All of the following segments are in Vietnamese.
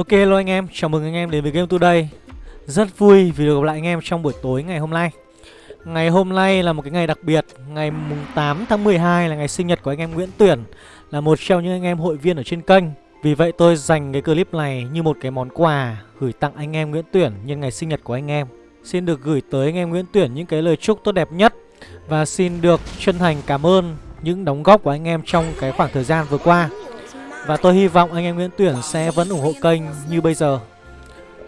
Ok luôn anh em, chào mừng anh em đến với Game Today. Rất vui vì được gặp lại anh em trong buổi tối ngày hôm nay. Ngày hôm nay là một cái ngày đặc biệt. Ngày 8 tháng 12 là ngày sinh nhật của anh em Nguyễn Tuyển Là một trong những anh em hội viên ở trên kênh. Vì vậy tôi dành cái clip này như một cái món quà Gửi tặng anh em Nguyễn Tuyển nhân ngày sinh nhật của anh em. Xin được gửi tới anh em Nguyễn Tuyển những cái lời chúc tốt đẹp nhất Và xin được chân thành cảm ơn những đóng góp của anh em trong cái khoảng thời gian vừa qua và tôi hy vọng anh em Nguyễn Tuyển sẽ vẫn ủng hộ kênh như bây giờ.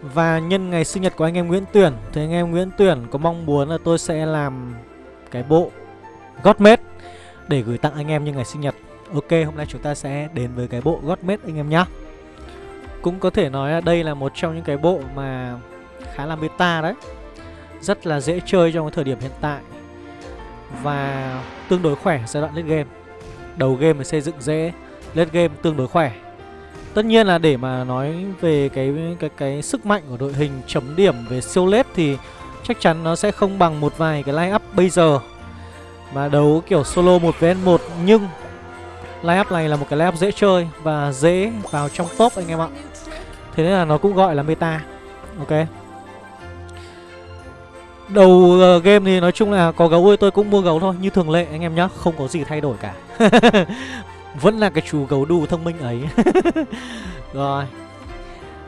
Và nhân ngày sinh nhật của anh em Nguyễn Tuyển, Thì anh em Nguyễn Tuyển có mong muốn là tôi sẽ làm cái bộ Godmade Để gửi tặng anh em như ngày sinh nhật. Ok, hôm nay chúng ta sẽ đến với cái bộ Godmade anh em nhé Cũng có thể nói là đây là một trong những cái bộ mà khá là meta đấy. Rất là dễ chơi trong cái thời điểm hiện tại. Và tương đối khỏe giai đoạn late game. Đầu game thì xây dựng dễ lên game tương đối khỏe Tất nhiên là để mà nói về cái cái cái sức mạnh của đội hình chấm điểm về siêu lết thì chắc chắn nó sẽ không bằng một vài cái line up bây giờ. Mà đấu kiểu solo 1 vs 1 nhưng line up này là một cái line up dễ chơi và dễ vào trong top anh em ạ. Thế nên là nó cũng gọi là meta. Ok. Đầu uh, game thì nói chung là có gấu ơi tôi cũng mua gấu thôi Như thường lệ anh em nhá Không có gì thay đổi cả Vẫn là cái chú gấu đù thông minh ấy. Rồi.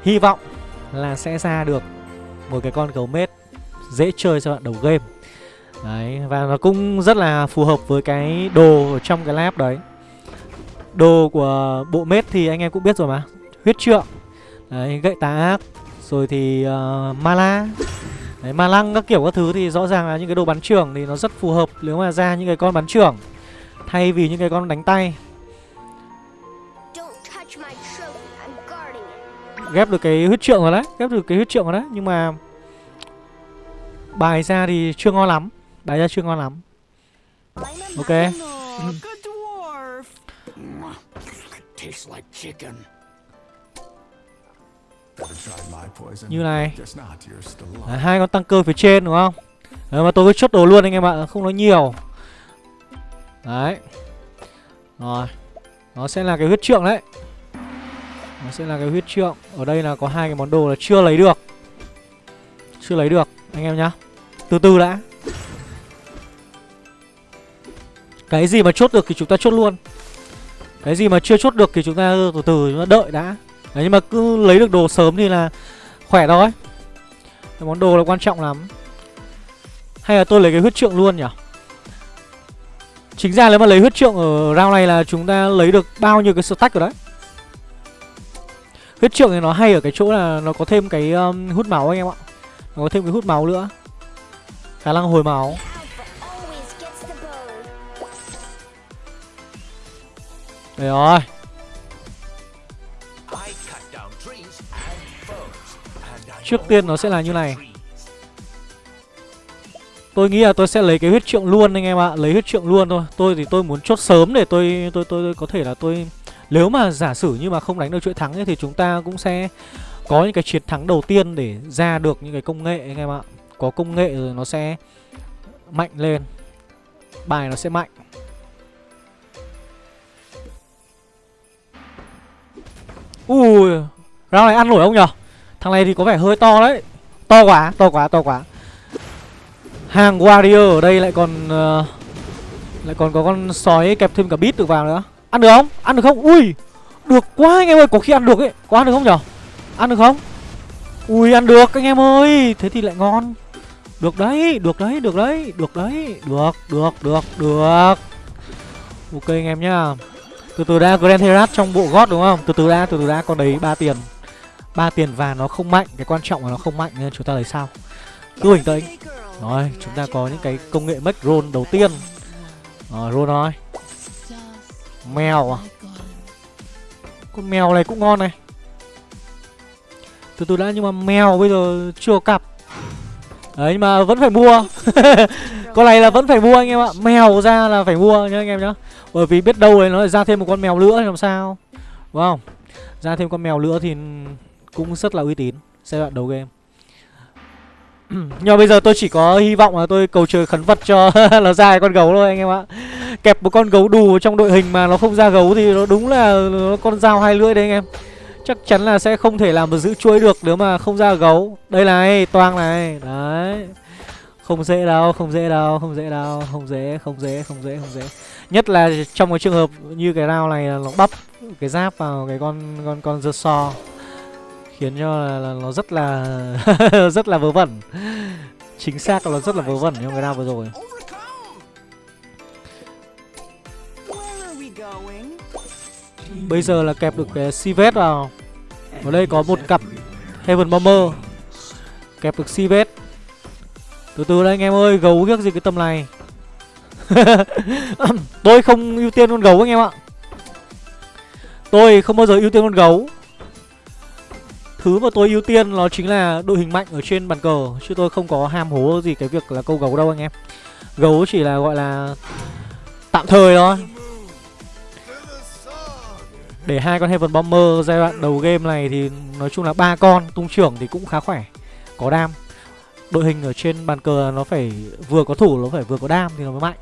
Hy vọng là sẽ ra được Một cái con gấu mết Dễ chơi cho bạn đầu game. Đấy Và nó cũng rất là phù hợp với cái đồ ở trong cái lab đấy. Đồ của bộ mết thì anh em cũng biết rồi mà. Huyết trượng. Đấy gậy tá ác. Rồi thì ờ, uh, Mala Đấy, ma lăng các kiểu các thứ thì rõ ràng là những cái đồ bắn trưởng thì nó rất phù hợp nếu mà ra những cái con bắn trưởng. Thay vì những cái con đánh tay. Ghép được cái huyết trượng rồi đấy ghép được cái huyết trượng rồi đấy. Nhưng mà bài ra thì chưa ngon lắm bài ra chưa ngon lắm. Ok. Như này. Đấy, hai con tăng cơ phía trên đúng không? Đấy, mà tôi cứ chốt đồ luôn anh em ạ không nói nhiều. Đấy. Rồi. Nó sẽ là cái huyết trượng đấy nó sẽ là cái huyết trượng. Ở đây là có hai cái món đồ là chưa lấy được. Chưa lấy được, anh em nhá. Từ từ đã. Cái gì mà chốt được thì chúng ta chốt luôn. Cái gì mà chưa chốt được thì chúng ta từ từ chúng ta đợi đã. Đấy, nhưng mà cứ lấy được đồ sớm thì là khỏe thôi. Cái món đồ là quan trọng lắm. Hay là tôi lấy cái huyết trượng luôn nhỉ? Chính ra nếu mà lấy huyết trượng ở round này là chúng ta lấy được bao nhiêu cái stack rồi đấy? Huyết trượng thì nó hay ở cái chỗ là nó có thêm cái um, hút máu anh em ạ. Nó có thêm cái hút máu nữa. Khả năng hồi máu. Đấy rồi. Trước tiên nó sẽ là như này. Tôi nghĩ là tôi sẽ lấy cái huyết trượng luôn anh em ạ. Lấy huyết trượng luôn thôi. Tôi thì tôi muốn chốt sớm để tôi tôi tôi, tôi có thể là tôi nếu mà giả sử như mà không đánh được chuỗi thắng ấy, thì chúng ta cũng sẽ có những cái chiến thắng đầu tiên để ra được những cái công nghệ anh em ạ. Có công nghệ rồi nó sẽ mạnh lên. Bài nó sẽ mạnh. Ui, round này ăn nổi không nhở? Thằng này thì có vẻ hơi to đấy. To quá, to quá, to quá. Hàng warrior ở đây lại còn uh, lại còn có con sói kẹp thêm cả bít được vào nữa. Ăn được không? Ăn được không? Ui! Được quá anh em ơi, Có khi ăn được ấy. Có ăn được không nhở? Ăn được không? Ui, ăn được anh em ơi. Thế thì lại ngon. Được đấy Được đấy Được đấy Được đấy. Được Được Được Được. Ok anh em nhá. Từ từ đã, Grand Herat trong bộ gót đúng không? Từ từ đã, Từ từ đã, Con đấy ba tiền. Ba tiền và nó không mạnh, Cái quan trọng là nó không mạnh Nên chúng ta lấy sao? Cứ bình tĩnh Rồi, Chúng ta có những cái công nghệ make roll đầu tiên. Rồi roll thôi Mèo à? Con mèo này cũng ngon này. Từ từ đã, nhưng mà mèo bây giờ chưa cặp. Đấy, nhưng mà vẫn phải mua. Con này là vẫn phải mua anh em ạ. Mèo ra là phải mua nhá anh em nhá. Bởi vì biết đâu đấy nó lại ra thêm một con mèo nữa thì làm sao? Đúng không? Ra thêm con mèo nữa thì cũng rất là uy tín. Giai đoạn đầu game. Nhưng mà bây giờ tôi chỉ có hy vọng là tôi cầu trời khấn vật cho nó ra con gấu thôi anh em ạ. Kẹp một con gấu đù trong đội hình mà nó không ra gấu thì nó đúng là nó con dao hai lưỡi đấy anh em. Chắc chắn là sẽ không thể làm được giữ chuỗi được nếu mà không ra gấu. Đây này, toang này. Đấy. Không dễ đâu, không dễ đâu, không dễ đâu Không dễ, không dễ, không dễ, không dễ. Nhất là trong cái trường hợp như cái rau này là nó bắp cái giáp vào cái con con con dơ so khiến cho là, là nó rất là rất là vớ vẩn. Chính xác là nó rất là vớ vẩn trong cái rau vừa rồi. Bây giờ là kẹp được cái Sivet vào. Ở đây có một cặp Heaven Bomber. Kẹp được Sivet. Từ từ đây, anh em ơi, gấu ghiếc gì cái tầm này. Tôi không ưu tiên con gấu, anh em ạ. Tôi không bao giờ ưu tiên con gấu. Thứ mà tôi ưu tiên nó chính là đội hình mạnh ở trên bàn cờ, Chứ tôi không có ham hố gì cái việc là câu gấu đâu, anh em. Gấu chỉ là gọi là tạm thời thôi. Để hai con Heaven Bomber giai đoạn đầu game này thì nói chung là ba con, tung trưởng thì cũng khá khỏe, Có đam. Đội hình ở trên bàn cờ nó phải vừa có thủ, nó phải vừa có đam thì nó mới mạnh.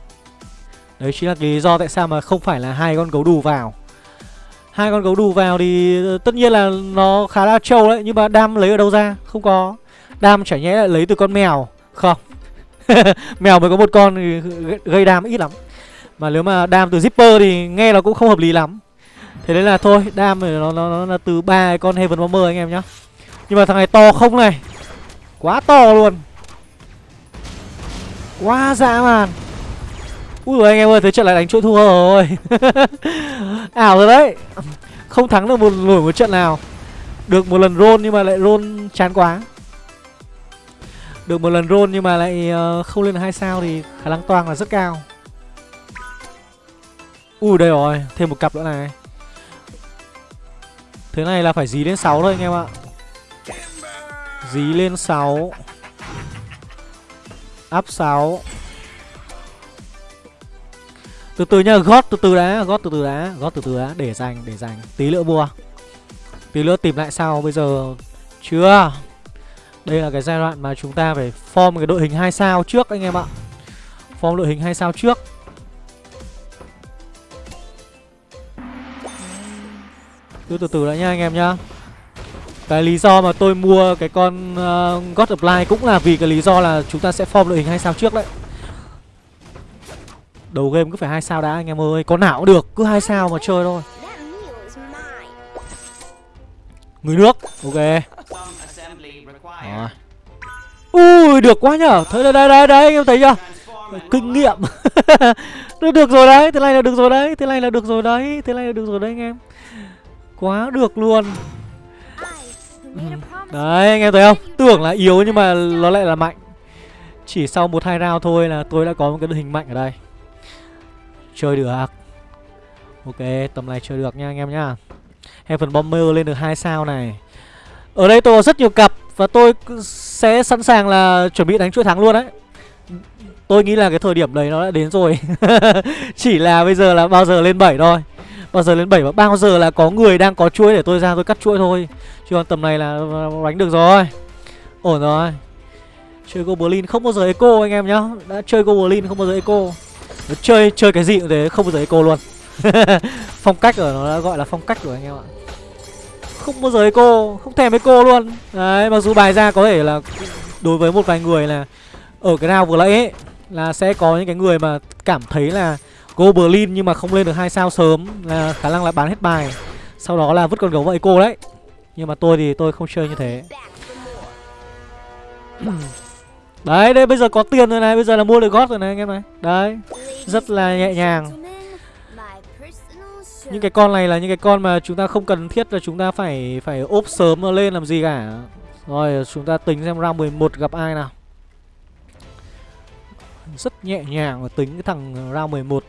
Đấy chính là lý do tại sao mà không phải là hai con gấu đù vào. Hai con gấu đù vào thì ờ, tất nhiên là nó khá là trâu đấy, nhưng mà đam lấy ở đâu ra? Không có. Đam chả nhẽ lại lấy từ con mèo. Không. Mèo mới có một con gây đam ít lắm. Mà nếu mà đam từ zipper thì nghe nó cũng không hợp lý lắm thế nên là thôi đam này nó, nó, nó là từ ba con heaven bomber anh em nhá. Nhưng mà thằng này to không này. Quá to luôn. Quá dã man. Ui rồi anh em ơi, thế trận lại đánh chuỗi thua rồi. Ảo rồi đấy. Không thắng được một nổi một trận nào. Được một lần roll nhưng mà lại roll chán quá. Được một lần roll nhưng mà lại ờ, không lên hai sao thì khả năng toang là rất cao. Ui đây rồi, thêm một cặp nữa này. Thế này là phải dí lên 6 thôi anh em ạ. Dí lên 6 Up 6 từ từ nhá, gót từ từ đã, gót từ từ đã, gót từ từ đã, để dành để dành. Tí nữa mua tí nữa tìm lại sau bây giờ. Chưa? Đây là cái giai đoạn mà chúng ta phải form cái đội hình hai sao trước anh em ạ. Form đội hình hai sao trước. Cứ từ từ đã nha anh em nhá. Cái lý do mà tôi mua cái con uh, God Apply cũng là vì cái lý do là chúng ta sẽ form đội hình hai sao trước đấy. Đầu game cứ phải hai sao đã anh em ơi Có nào cũng được Cứ hai sao mà chơi thôi. Người nước Ok. Rồi. Ui được quá nhở. Thấy đây đây đây, đây anh em thấy chưa? Kinh nghiệm. Được rồi đấy Thế này là được rồi đấy Thế này là được rồi đấy Thế này là được rồi đấy anh em. Quá được luôn. Đấy anh em thấy không? Tưởng là yếu nhưng mà nó lại là mạnh. Chỉ sau một hai round thôi là tôi đã có một cái đội hình mạnh ở đây. Chơi được. Ok tầm này chơi được nha anh em nhá. Heaven Bomber lên được hai sao này. Ở đây tôi có rất nhiều cặp Và tôi sẽ sẵn sàng là chuẩn bị đánh chuỗi thắng luôn đấy. Tôi nghĩ là cái thời điểm đấy nó đã đến rồi. Chỉ là bây giờ là bao giờ lên 7 thôi Bao giờ lên 7 và bao giờ là có người đang có chuỗi để tôi ra tôi cắt chuỗi thôi. Chứ còn tầm này là đánh được rồi. Ổn rồi. Chơi Goblin không bao giờ eco anh em nhá. Đã chơi Goblin không bao giờ eco. Nó chơi chơi cái gì cũng thế, không bao giờ eco luôn. Phong cách ở nó đã gọi là phong cách của anh em ạ. Không bao giờ eco, không thèm eco luôn. Đấy, mặc dù bài ra có thể là đối với một vài người là ở cái nào vừa nãy ấy, là sẽ có những cái người mà cảm thấy là Goblin nhưng mà không lên được hai sao sớm là khả năng là bán hết bài sau đó là vứt con gấu vậy cô đấy nhưng mà tôi thì tôi không chơi như thế Đấy, đây bây giờ có tiền rồi này, bây giờ là mua được gót rồi này anh em này. Đấy, rất là nhẹ nhàng. Những cái con này là những cái con mà chúng ta không cần thiết là chúng ta phải phải ốp sớm lên làm gì cả. Rồi, chúng ta tính xem round 11 gặp ai nào. Rất nhẹ nhàng và tính cái thằng round 11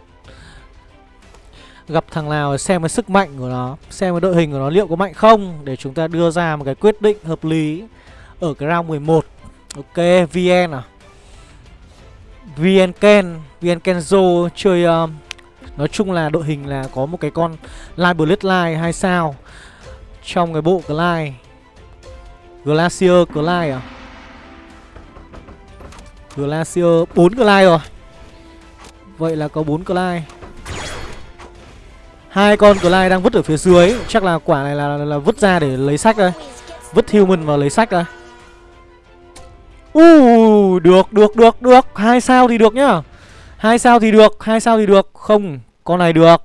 gặp thằng nào xem cái sức mạnh của nó xem cái đội hình của nó liệu có mạnh không để chúng ta đưa ra một cái quyết định hợp lý ở cái round 11 Ok, VN à? VN Ken VN Kenzo chơi uh, Nói chung là đội hình là có một cái con Live Bloodline 2 sao? Trong cái bộ Glide Glacier Glide à? Glacier 4 Glide rồi. Vậy là có 4 Glide Hai con Clyde đang vứt ở phía dưới. Chắc là quả này là, là, là vứt ra để lấy sách đây Vứt human vào lấy sách đây Uh, được, được, được, được. Hai sao thì được nhá. Hai sao thì được, hai sao thì được. Không, con này được.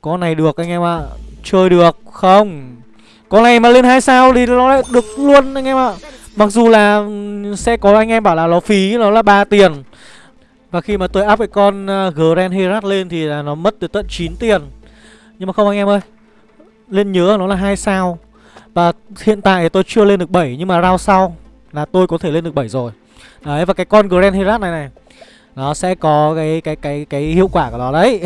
Con này được anh em ạ. À. Chơi được, không. Con này mà lên hai sao thì nó lại được luôn anh em ạ. À. Mặc dù là ừ, sẽ có anh em bảo là nó phí, nó là ba tiền. Và khi mà tôi up cái con ờ, Grand Herat lên thì là nó mất từ tận 9 tiền. Nhưng mà không anh em ơi. Lên nhớ nó là hai sao. Và hiện tại tôi chưa lên được 7 Nhưng mà round sau là tôi có thể lên được 7 rồi. Đấy, và cái con Grand Herat này này, Nó sẽ có cái cái cái cái hiệu quả của nó đấy.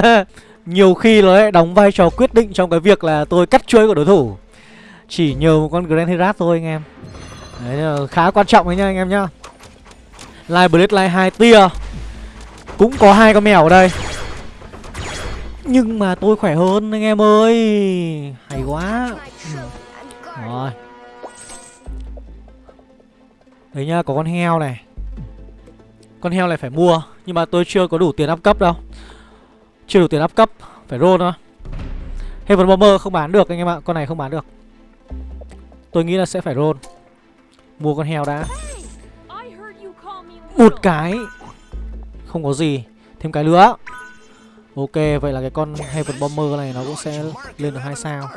Nhiều khi nó lại đóng vai trò quyết định trong cái việc là tôi cắt chuỗi của đối thủ. Chỉ nhờ một con Grand Herat thôi anh em. Đấy khá quan trọng đấy nha anh em nhá. Live Blade Live 2 tia. Cũng có hai con mèo ở đây. Nhưng mà tôi khỏe hơn anh em ơi. Hay quá. Ừ. Rồi. Đấy nhá, có con heo này. Con heo này phải mua Nhưng mà tôi chưa có đủ tiền up cấp đâu. Chưa đủ tiền up cấp Phải roll thôi. Heaven Bomber không bán được anh em ạ Con này không bán được. Tôi nghĩ là sẽ phải roll. Mua con heo đã. Một cái. Không có gì. Thêm cái nữa Ok, vậy là cái con Heaven Bomber này nó cũng sẽ lên được hai sao.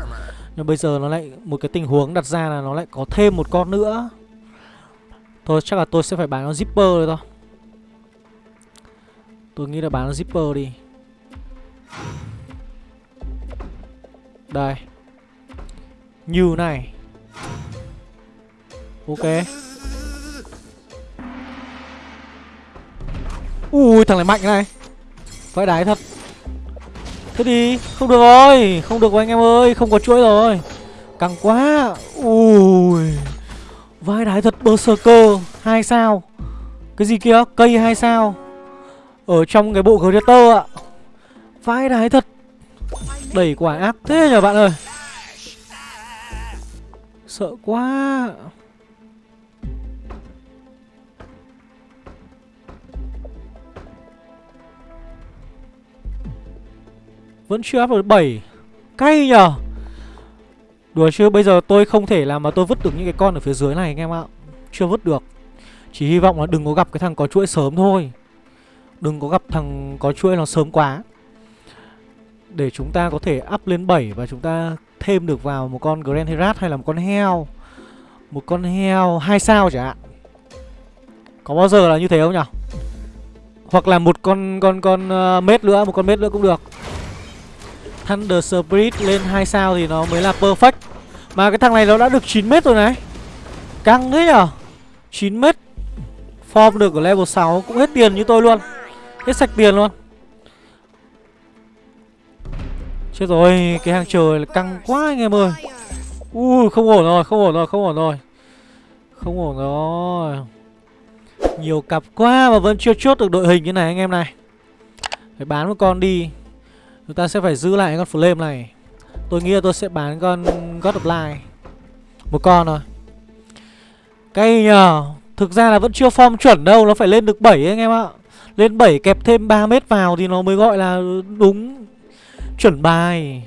Nhưng bây giờ nó lại, Một cái tình huống đặt ra là nó lại có thêm một con nữa. Thôi, chắc là tôi sẽ phải bán con zipper rồi thôi Tôi nghĩ là bán con zipper đi. Đây. Như này. Ok. Ui, thằng này mạnh này. Vãi đái thật. Thế đi, Không được rồi, Không được rồi anh em ơi, Không có chuỗi rồi. Căng quá. Ui, Vai đái thật Berserker hai sao. Cái gì kia? Cây hai sao? Ở trong cái bộ Greater ạ. Vai đái thật. Đẩy quả ác thế nhờ bạn ơi. Sợ quá. Vẫn chưa áp được 7 Cay nhờ. Đùa chứ bây giờ tôi không thể làm mà tôi vứt được những cái con ở phía dưới này anh em ạ. Chưa vứt được. Chỉ hy vọng là đừng có gặp cái thằng có chuỗi sớm thôi. Đừng có gặp thằng có chuỗi nó sớm quá. Để chúng ta có thể up lên 7 và chúng ta thêm được vào một con Grand Herat hay là một con heo. Một con heo 2 sao chẳng hạn. Có bao giờ là như thế không nhỉ? Hoặc là một con con con uh, mết nữa, một con mết nữa cũng được. Thunder Spirit lên 2 sao thì nó mới là perfect. Mà cái thằng này nó đã được 9m rồi này. Căng thế nhở? 9m Form được ở level 6 cũng hết tiền như tôi luôn. Hết sạch tiền luôn. Chết rồi, Cái hàng trời là căng quá anh em ơi. Ui, không ổn rồi, Không ổn rồi, Không ổn rồi. Không ổn rồi. Nhiều cặp quá mà vẫn chưa chốt được đội hình như này anh em này. Phải bán một con đi. Chúng ta sẽ phải giữ lại con flame này. Tôi nghĩ là tôi sẽ bán con God of Light. Một con thôi. Cây nhờ? Thực ra là vẫn chưa form chuẩn đâu, Nó phải lên được 7 anh em ạ. Lên 7 kẹp thêm 3 mét vào Thì nó mới gọi là đúng Chuẩn bài.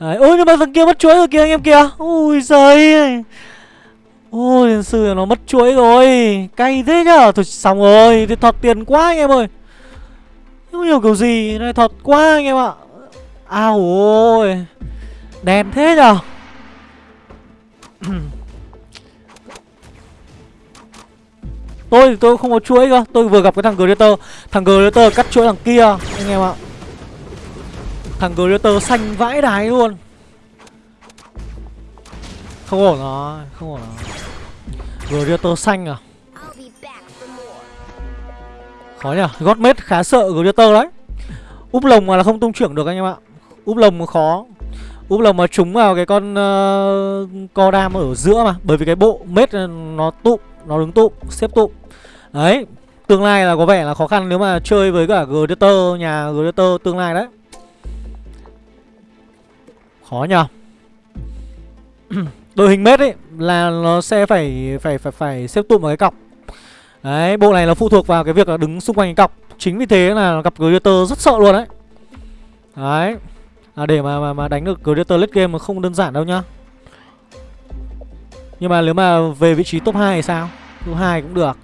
Đấy. Ôi, nhưng mà thằng kia mất chuỗi rồi kìa, anh em kìa. Ui giời. Ôi tiền sư, nó mất chuỗi rồi. Cay thế nhở Thôi, xong rồi. Thì thọt tiền quá, anh em ơi. Không hiểu kiểu gì. Này, thọt quá, anh em ạ. Ao ôi Đen thế nhở? Tôi thì tôi không có chuỗi cơ Tôi vừa gặp cái thằng Greater. Thằng Greater cắt chuỗi thằng kia Anh em ạ. Thằng Greater xanh vãi đái luôn. Không ổn rồi Không ổn rồi. Greater xanh à? Khó nhỉ Godmate khá sợ Greater đấy. Úp lồng mà là không tung trưởng được anh em ạ Úp lồng khó. Úp lồng mà trúng vào cái con uh, co đam ở giữa mà Bởi vì cái bộ mết nó tụ Nó đứng tụ xếp tụ Đấy Tương lai là có vẻ là khó khăn nếu mà chơi với cả Gladiator Nhà Gladiator tương lai đấy. Khó nhờ Đội hình mết ấy Là nó sẽ phải phải phải phải xếp tụm vào cái cọc. Đấy bộ này nó phụ thuộc vào cái việc là đứng xung quanh cái cọc. Chính vì thế là gặp Gladiator rất sợ luôn đấy. Đấy. À để mà mà, mà đánh được Creator late game mà không đơn giản đâu nhá. Nhưng mà nếu mà về vị trí top 2 thì sao? Top 2 cũng được.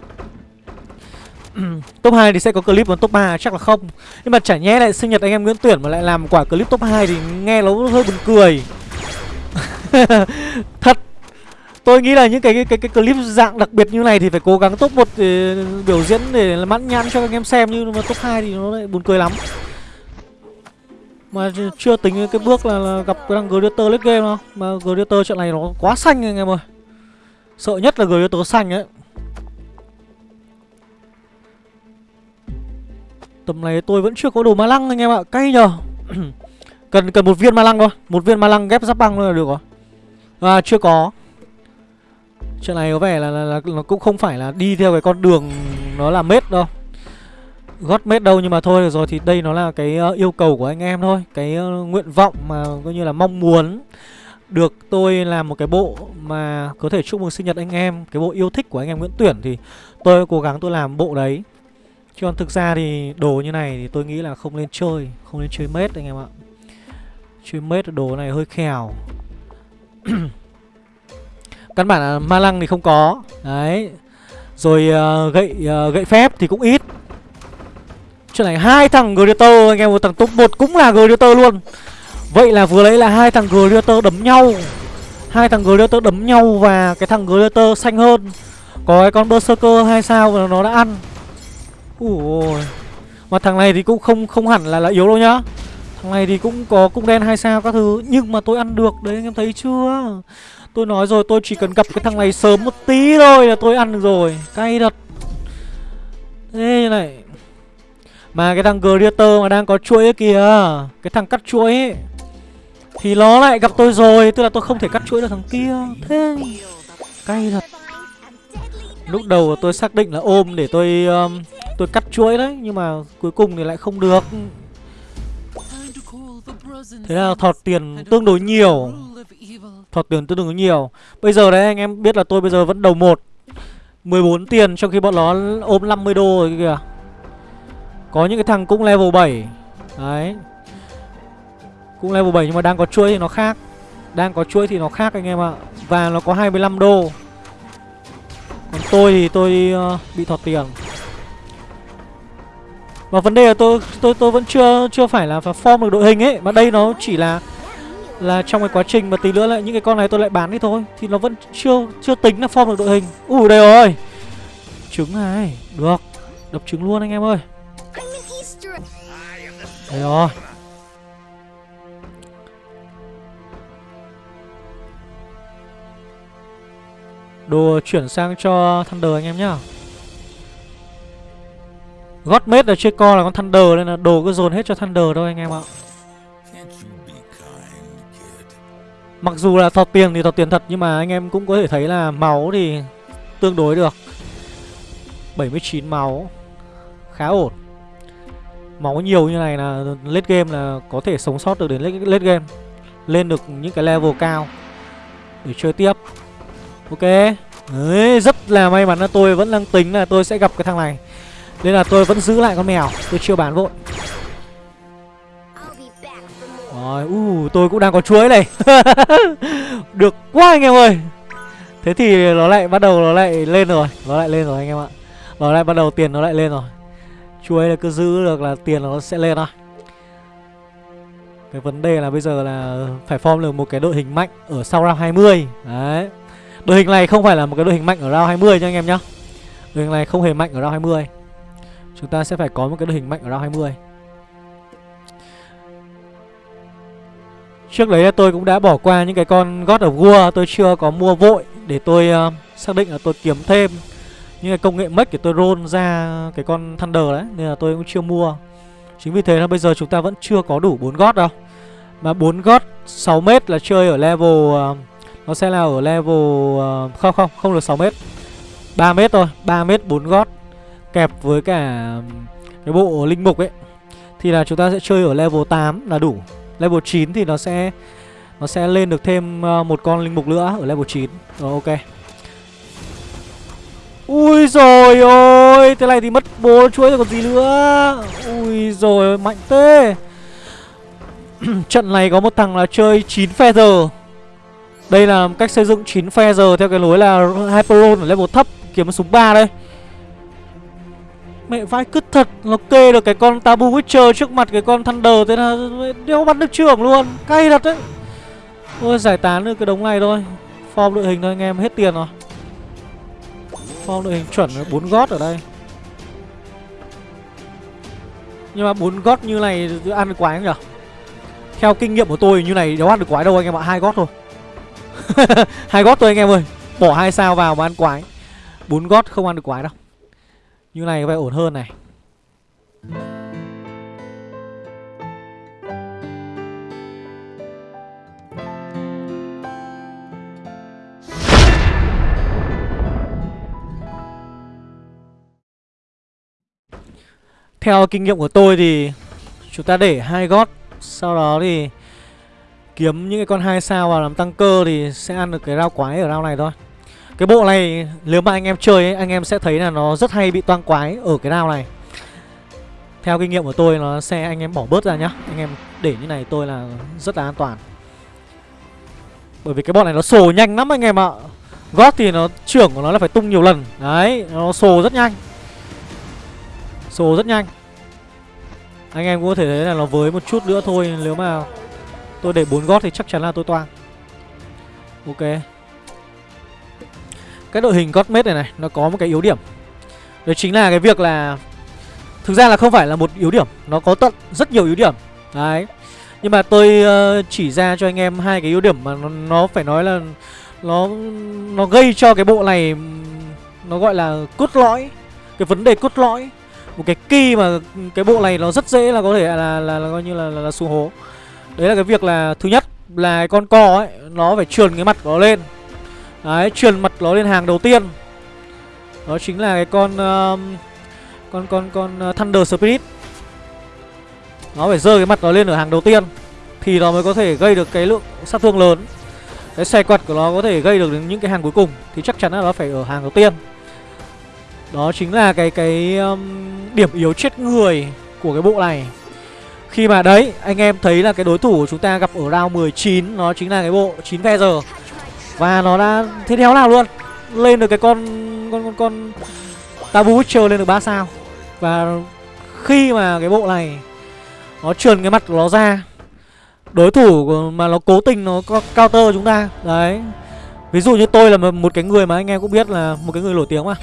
Top 2 thì sẽ có clip còn top 3 chắc là không. Nhưng mà chả nhẽ lại sinh nhật anh em Nguyễn Tuyển mà lại làm quả clip top 2 thì nghe nó hơi buồn cười. Thật. Tôi nghĩ là những cái cái, cái cái clip dạng đặc biệt như này thì phải cố gắng top 1 để ờ, biểu diễn để mãn nhãn cho anh em xem như mà top 2 thì nó lại buồn cười lắm. Mà chưa tính cái bước là, là gặp cái thằng Gladiator late game đâu. Mà Gladiator trận này nó quá xanh anh em ơi. Sợ nhất là Gladiator xanh ấy. Tầm này tôi vẫn chưa có đồ ma lăng anh em ạ. Cay nhờ. Cần cần một viên ma lăng thôi. Một viên ma lăng ghép giáp băng là được rồi. À chưa có. Chuyện này có vẻ là, là, là nó cũng không phải là đi theo cái con đường nó là mết đâu gót mết đâu nhưng mà thôi được rồi thì đây nó là cái ờ, yêu cầu của anh em thôi. Cái ờ, nguyện vọng mà coi như là mong muốn được tôi làm một cái bộ mà có thể chúc mừng sinh nhật anh em cái bộ yêu thích của anh em Nguyễn Tuyển thì tôi cố gắng tôi làm bộ đấy. Chứ còn thực ra thì đồ như này thì tôi nghĩ là không nên chơi không nên chơi mết anh em ạ. Chơi mết đồ này hơi khèo. Căn bản là ma lăng thì không có. Đấy. Rồi uh, gậy uh, gậy phép thì cũng ít. Chuyện này hai thằng Greater anh em một thằng top 1 cũng là Greater luôn. Vậy là vừa lấy là hai thằng Greater đấm nhau. Hai thằng Greater đấm nhau và cái thằng Greater xanh hơn. Có cái con Berserker hay sao mà nó đã ăn. Ui Mà thằng này thì cũng không không hẳn là là yếu đâu nhá. Thằng này thì cũng có cung đen hai sao các thứ, Nhưng mà tôi ăn được đấy, anh em thấy chưa? Tôi nói rồi, tôi chỉ cần gặp cái thằng này sớm một tí thôi là tôi ăn được rồi. Cay thật. Thế này mà cái thằng Greater mà đang có chuỗi ấy kìa. Cái thằng cắt chuỗi. Ấy Thì nó lại gặp tôi rồi Tức là tôi không thể cắt chuỗi được thằng kia. Thế Cay thật. Lúc đầu tôi xác định là ôm để tôi um, Tôi cắt chuỗi đấy Nhưng mà cuối cùng thì lại không được. Thế là thọt tiền tương đối nhiều. Thọt tiền tương đối nhiều. Bây giờ đấy anh em biết là tôi bây giờ vẫn đầu 1 14 tiền trong khi bọn nó ôm 50 đô rồi kìa. Có những cái thằng cũng level 7 Đấy. Cũng level 7 nhưng mà đang có chuỗi thì nó khác. Đang có chuỗi thì nó khác anh em ạ. Và nó có 25 đô. Còn tôi thì tôi uh, bị thọt tiền. Và vấn đề là tôi tôi tôi vẫn chưa chưa phải là form được đội hình ấy. Mà đây nó chỉ là là trong cái quá trình mà tí nữa lại những cái con này tôi lại bán đi thôi. Thì nó vẫn chưa chưa tính là form được đội hình. Ủa đây rồi. Trứng này. Được. Đập trứng luôn anh em ơi đây rồi Đồ chuyển sang cho Thunder anh em nhá. Godmate là chơi co là con Thunder Nên là đồ cứ dồn hết cho Thunder thôi anh em ạ. Mặc dù là thọt tiền thì thọt tiền thật Nhưng mà anh em cũng có thể thấy là máu thì tương đối được. 79 máu. Khá ổn. Máu nhiều như này là late game là có thể sống sót được đến late, late game Lên được những cái level cao Để chơi tiếp. Ok. Đấy, rất là may mắn là tôi vẫn đang tính là tôi sẽ gặp cái thằng này. Nên là tôi vẫn giữ lại con mèo. Tôi chưa bán vội. Rồi, uh, tôi cũng đang có chuối này. Được quá anh em ơi. Thế thì nó lại bắt đầu nó lại lên rồi. Nó lại lên rồi anh em ạ. Nó lại bắt đầu tiền nó lại lên rồi. Chuối là cứ giữ được là tiền nó sẽ lên thôi. Cái vấn đề là bây giờ là phải form được một cái đội hình mạnh ở sau round 20 Đấy. Đội hình này không phải là một cái đội hình mạnh ở round 20 nha anh em nhá. Đội hình này không hề mạnh ở round 20 Chúng ta sẽ phải có một cái đội hình mạnh ở round 20 Trước đấy tôi cũng đã bỏ qua những cái con God of War Tôi chưa có mua vội để tôi uh, xác định là tôi kiếm thêm. Nhưng cái công nghệ mất để tôi roll ra cái con Thunder đấy Nên là tôi cũng chưa mua. Chính vì thế là bây giờ chúng ta vẫn chưa có đủ 4 gót đâu. Mà 4 gót 6m là chơi ở level uh, Nó sẽ là ở level uh, Không không, không được 6m 3m thôi, 3m 4 gót Kẹp với cả cái bộ linh mục ấy. Thì là chúng ta sẽ chơi ở level 8 là đủ. Level 9 thì nó sẽ Nó sẽ lên được thêm ờ, một con linh mục nữa ở level 9 Rồi ok. Ui rồi ôi, Thế này thì mất bố chuối rồi còn gì nữa. Ui rồi mạnh thế. Trận này có một thằng là chơi 9 feather Đây là cách xây dựng 9 feather theo cái lối là Hyperon ở level thấp, Kiếm súng 3 đây. Mẹ vai cứt thật, Nó kê được cái con Tabu Witcher trước mặt, cái con Thunder Thế là đéo bắt được trưởng luôn. Cay thật đấy. Ôi giải tán được cái đống này thôi. Form đội hình thôi, anh em, hết tiền rồi. Form đội hình chuẩn là 4 gót ở đây. Nhưng mà bốn gót như này ăn được quái không nhỉ Theo kinh nghiệm của tôi, như này đâu ăn được quái đâu, anh em ạ, hai gót thôi. Hai gót thôi anh em ơi. Bỏ hai sao vào mà ăn quái. Bốn gót không ăn được quái đâu. Như này có vẻ ổn hơn này. Theo kinh nghiệm của tôi thì chúng ta để hai gót Sau đó thì kiếm những cái con hai sao vào làm tăng cơ thì sẽ ăn được cái rau quái ở rau này thôi. Cái bộ này nếu mà anh em chơi ấy, anh em sẽ thấy là nó rất hay bị toang quái ở cái rau này. Theo kinh nghiệm của tôi nó sẽ anh em bỏ bớt ra nhá. Anh em để như này tôi là rất là an toàn. Bởi vì cái bọn này nó sồ nhanh lắm anh em ạ. Gót thì nó trưởng của nó là phải tung nhiều lần. Đấy, nó sồ rất nhanh. Sổ rất nhanh. Anh em cũng có thể thấy là nó với một chút nữa thôi Nếu mà tôi để bốn gót thì chắc chắn là tôi toang. Ok. Cái đội hình gót này này Nó có một cái yếu điểm. Đó chính là cái việc là Thực ra là không phải là một yếu điểm Nó có tận rất nhiều yếu điểm. Đấy. Nhưng mà tôi uh, chỉ ra cho anh em hai cái yếu điểm mà nó, nó phải nói là Nó nó gây cho cái bộ này Nó gọi là cốt lõi Cái vấn đề cốt lõi một cái key mà cái bộ này nó rất dễ là có thể là là, là, là coi như là, là, là xuống hố. Đấy là cái việc là thứ nhất là con cò ấy nó phải trườn cái mặt của nó lên. Đấy trườn mặt nó lên hàng đầu tiên. Đó chính là cái con uh, con con con uh, thunder spirit. Nó phải rơi cái mặt nó lên ở hàng đầu tiên thì nó mới có thể gây được cái lượng sát thương lớn. Cái xe quật của nó có thể gây được những cái hàng cuối cùng thì chắc chắn là nó phải ở hàng đầu tiên đó chính là cái cái um, điểm yếu chết người của cái bộ này. Khi mà đấy anh em thấy là cái đối thủ của chúng ta gặp ở round 19 Nó chính là cái bộ 9 giờ. Và nó đã thế theo nào luôn Lên được cái con con con, con Tabu Witcher lên được 3 sao. Và khi mà cái bộ này Nó trườn cái mặt của nó ra Đối thủ mà nó cố tình nó có counter chúng ta Đấy. Ví dụ như tôi là một cái người mà anh em cũng biết là một cái người nổi tiếng mà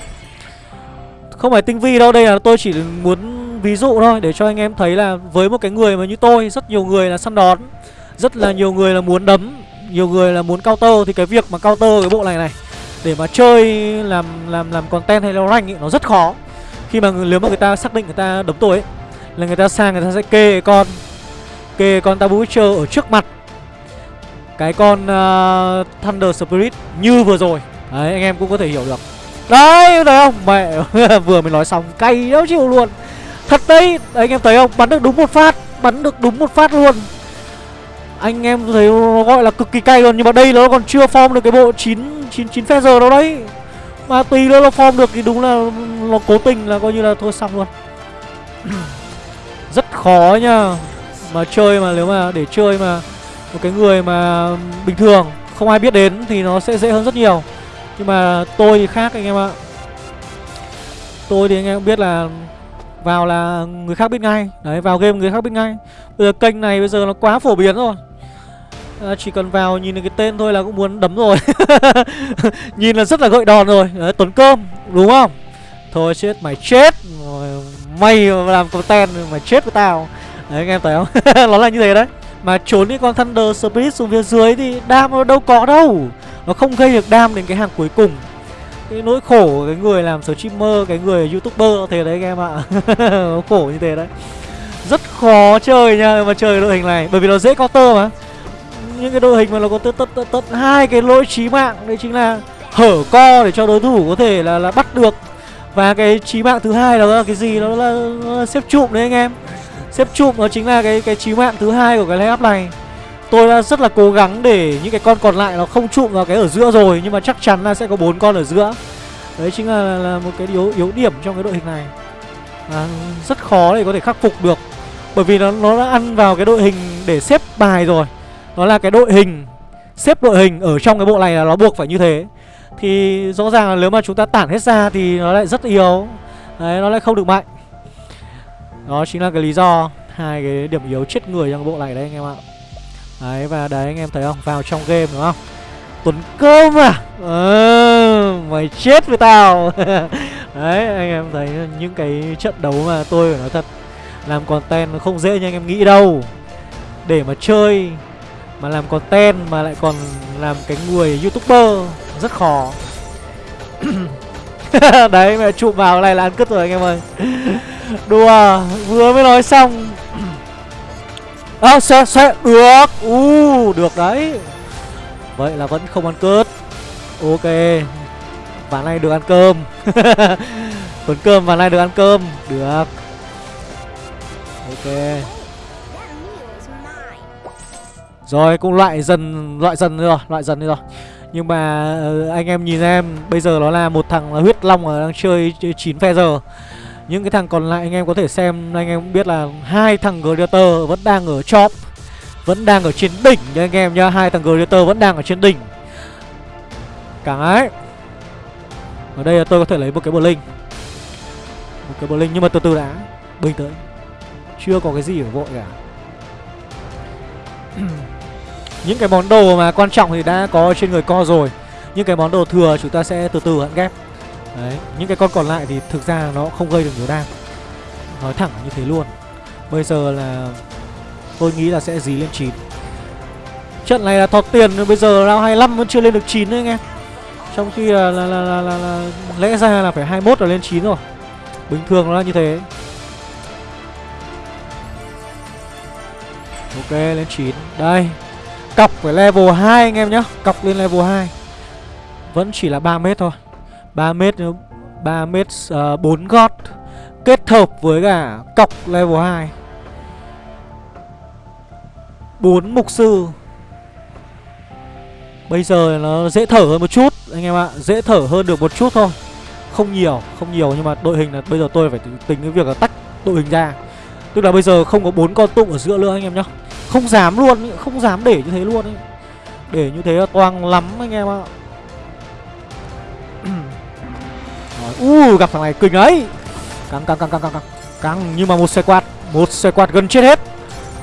không phải tinh vi đâu, đây là tôi chỉ muốn ví dụ thôi Để cho anh em thấy là với một cái người mà như tôi Rất nhiều người là săn đón Rất là nhiều người là muốn đấm Nhiều người là muốn counter Thì cái việc mà counter cái bộ này này Để mà chơi làm làm làm content hay là rank ý, nó rất khó. Khi mà nếu mà người ta xác định người ta đấm tôi ấy Là người ta sang người ta sẽ kê con Kê con Tabu Witcher ở trước mặt. Cái con uh, Thunder Spirit như vừa rồi. Đấy anh em cũng có thể hiểu được. Đấy thấy không? Mẹ, vừa mới nói xong, cay đéo chịu luôn. Thật đấy Đấy, anh em thấy không? Bắn được đúng một phát, Bắn được đúng một phát luôn. Anh em thấy nó gọi là cực kỳ cay luôn, Nhưng mà đây nó còn chưa form được cái bộ 9 9 9 phe giờ đâu đấy. Mà tùy nữa nó form được thì đúng là Nó cố tình là coi như là thôi xong luôn. Rất khó nha Mà chơi mà nếu mà để chơi mà Một cái người mà bình thường Không ai biết đến thì nó sẽ dễ hơn rất nhiều nhưng mà tôi thì khác anh em ạ. Tôi thì anh em biết là Vào là người khác biết ngay. Đấy vào game người khác biết ngay. Bây giờ kênh này bây giờ nó quá phổ biến rồi. À, Chỉ cần vào nhìn được cái tên thôi là cũng muốn đấm rồi. Nhìn là rất là gợi đòn rồi. Đấy Tuấn Cơm đúng không? Thôi chết mày chết. Mày làm content mày chết với tao. Đấy anh em thấy không? Nó là như thế đấy. Mà trốn đi con Thunder Spirit xuống phía dưới thì đam đâu có đâu. Nó không gây được đam đến cái hàng cuối cùng. Cái nỗi khổ của cái người làm streamer cái người youtuber thế đấy anh em ạ. Nó khổ như thế đấy. Rất khó chơi nha mà chơi đội hình này. Bởi vì nó dễ counter mà. Những cái đội hình mà nó có tất tất tất tất hai cái lỗi chí mạng đấy chính là hở co để cho đối thủ có thể là là bắt được. Và cái chí mạng thứ hai đó là cái gì? Đó là, nó là xếp trụm đấy anh em xếp chụm nó chính là cái cái chí mạng thứ hai của cái layup này. Tôi đã rất là cố gắng để những cái con còn lại nó không trụm vào cái ở giữa rồi Nhưng mà chắc chắn là sẽ có bốn con ở giữa. Đấy chính là, là một cái yếu yếu điểm trong cái đội hình này. À, Rất khó để có thể khắc phục được Bởi vì nó nó đã ăn vào cái đội hình để xếp bài rồi. Nó là cái đội hình Xếp đội hình ở trong cái bộ này là nó buộc phải như thế. Thì rõ ràng là nếu mà chúng ta tản hết ra Thì nó lại rất yếu. Đấy nó lại không được mạnh. Đó chính là cái lý do hai cái điểm yếu chết người trong bộ này đấy anh em ạ. Đấy và đấy anh em thấy không? Vào trong game đúng không? Tuấn cơm à? Ờ, Mày chết với tao. Đấy anh em thấy những cái trận đấu mà tôi phải nói thật Làm content nó không dễ như anh em nghĩ đâu. Để mà chơi Mà làm content mà lại còn làm cái người youtuber Rất khó. Đấy mẹ chụp vào này là ăn cứt rồi anh em ơi. Đùa Vừa mới nói xong. À sẽ sẽ Được. U uh, Được đấy. Vậy là vẫn không ăn cướp. Ok. Ván này được ăn cơm. Tuấn cơm ván này được ăn cơm. Được. Ok. Rồi cũng loại dần Loại dần rồi Loại dần đi rồi. Nhưng mà ờ, anh em nhìn em Bây giờ nó là một thằng là huyết long ở đang chơi 9 phe giờ những cái thằng còn lại anh em có thể xem, Anh em cũng biết là hai thằng Gladiator vẫn đang ở top, Vẫn đang ở trên đỉnh nha anh em nhá. Hai thằng Gladiator vẫn đang ở trên đỉnh. Cái ấy Ở đây là tôi có thể lấy một cái Blink. Một cái Blink nhưng mà từ từ đã. Bình tĩnh. Chưa có cái gì phải vội cả. Những cái món đồ mà quan trọng thì đã có trên người co rồi. Những cái món đồ thừa chúng ta sẽ từ từ hận ghép. Đấy, những cái con còn lại thì thực ra nó không gây được nhiều đam. Nói thẳng như thế luôn. Bây giờ là tôi nghĩ là sẽ dí lên 9 Trận này là thọt tiền bây giờ round 25 vẫn chưa lên được 9 đấy anh em. Trong khi là, là, là, là, là, là lẽ ra là phải 21 là lên 9 rồi. Bình thường nó là như thế. Ok lên 9 Đây Cọc phải level 2 anh em nhá. Cọc lên level 2 Vẫn chỉ là 3 mét thôi. 3 mét 3 mét ờ, uh, 4 gót Kết hợp với cả cọc level 2 4 mục sư. Bây giờ nó dễ thở hơn một chút Anh em ạ. Dễ thở hơn được một chút thôi. Không nhiều Không nhiều nhưng mà đội hình là bây giờ tôi phải tính cái việc là tách đội hình ra. Tức là bây giờ không có bốn con tụng ở giữa nữa anh em nhá. Không dám luôn Không dám để như thế luôn ấy. Để như thế là toang lắm anh em ạ. U uh, gặp thằng này kinh ấy. Căng căng căng căng căng căng. Nhưng mà một xe quạt một xe quạt gần chết hết.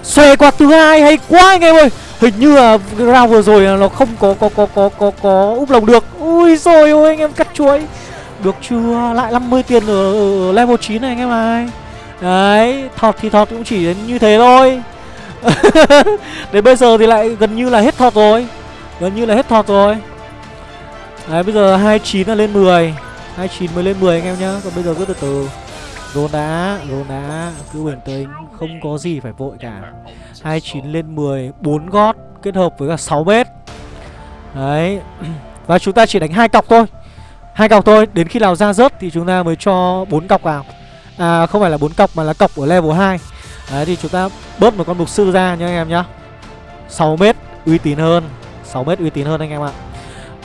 Xe quạt thứ hai hay quá anh em ơi. Hình như là round vừa rồi nó không có có có có có có úp lồng được. Ui rồi ôi anh em cắt chuối. Được chưa? Lại 50 tiền ở, ở level 9 này anh em ơi. Đấy thọt thì thọt cũng chỉ đến như thế thôi. Đến bây giờ thì lại gần như là hết thọt rồi. Gần như là hết thọt rồi. Đấy bây giờ 29 là lên 10 29 mới lên 10 anh em nhá. Còn bây giờ cứ từ từ. Rôn đá, rôn đá Cứ bình tĩnh Không có gì phải vội cả. 29 lên 10 4 gót Kết hợp với cả 6 mét Đấy. Và chúng ta chỉ đánh hai cọc thôi. Hai cọc thôi Đến khi nào ra rớt thì chúng ta mới cho bốn cọc vào. À không phải là bốn cọc mà là cọc ở level 2 Đấy thì chúng ta bớt một con mục sư ra nha anh em nhá. 6 mét uy tín hơn. 6 mét uy tín hơn anh em ạ